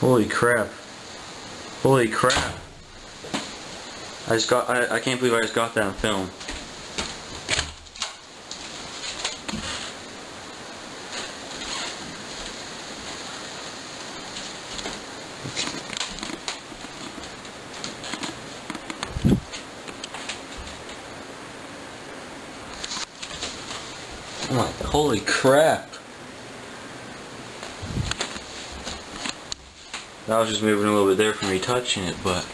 Holy crap. Holy crap. I just got, I, I can't believe I just got that on film. Oh holy crap. I was just moving a little bit there from me touching it, but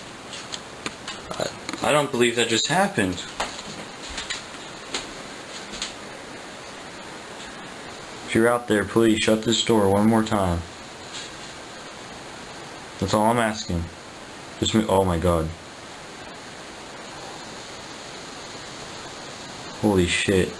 I, I don't believe that just happened. If you're out there, please shut this door one more time. That's all I'm asking. Just me. Oh my god. Holy shit.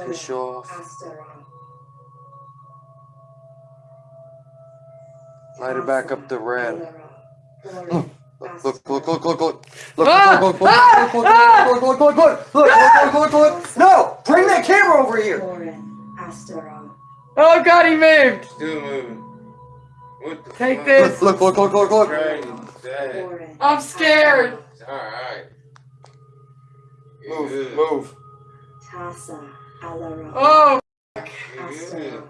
Piss off. Light it back up to red. Look, look, look, look, look, look. Look, Ah! look, look, look, Ah! look, Ah! look, look, look, look, look, look, look, look, look, look. No! Bring that camera over here! Oh god, he moved! Still moving. What the Take fuck? this. Look, look, look, look, look, look. Crazy. Sad. I'm scared. It's alright. You Move, good. Move. Oh, You good.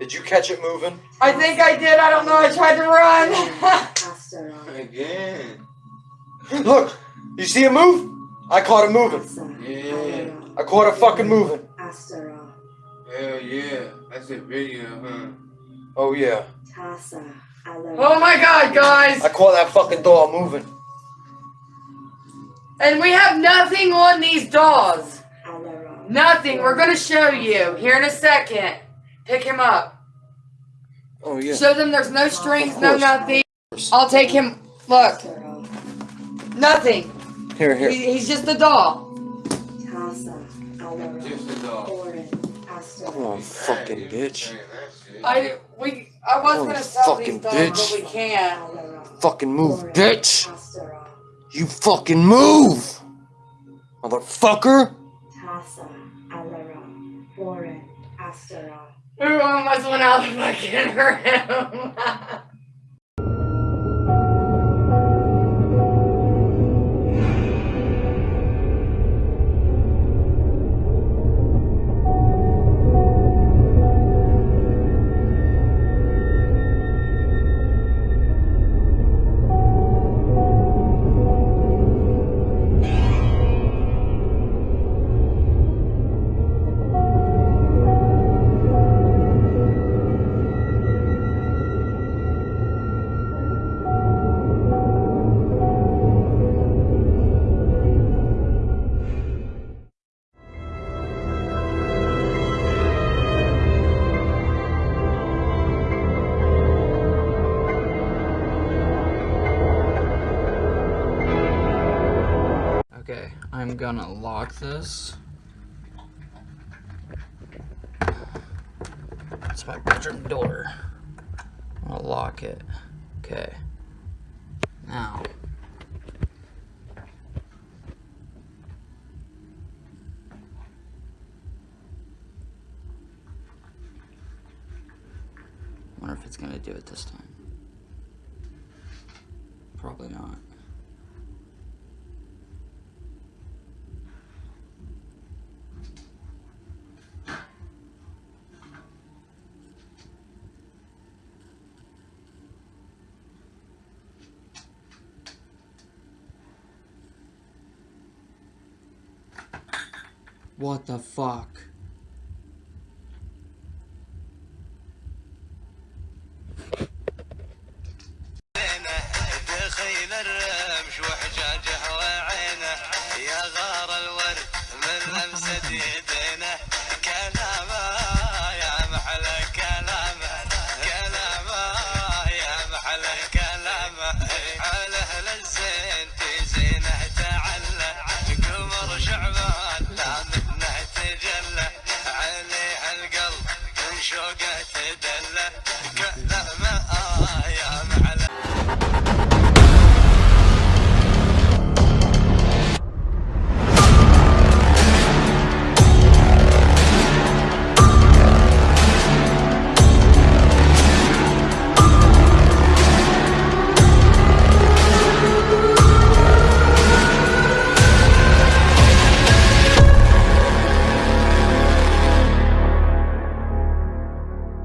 Did you catch it moving? I think I did. I don't know. I tried to run. Again. Look! You see it move? I caught it moving. Yeah. I caught it fucking moving. Hell yeah. That's a video, huh? Oh yeah. oh my god, guys. I caught that fucking door moving. And we have nothing on these dolls. Nothing. We're going to show you here in a second. Pick him up. Oh yeah. Show them there's no strings, no nothing. I'll take him. Look, nothing. Here, here. He, he's just a doll. Just a dog. Come on, fucking bitch. Hey, that's it. I we I was Oh, gonna sell fucking these dolls, bitch. but we can't. Fucking move, bitch! You fucking move! Motherfucker! Tasa, Alara, Warren, Astara. Everyone was one out of my can hurt him. I'm gonna lock this. It's my bedroom door. I'm gonna lock it. Okay. Now. wonder if it's gonna do it this time. Probably not. What the fuck? دخيل الرمش وحجاجه وعينه يا غار الورد من لمسة يا محلى كلامه. يا محلى كلامه. على أهل الزين في زينه تعلى. قمر شعبان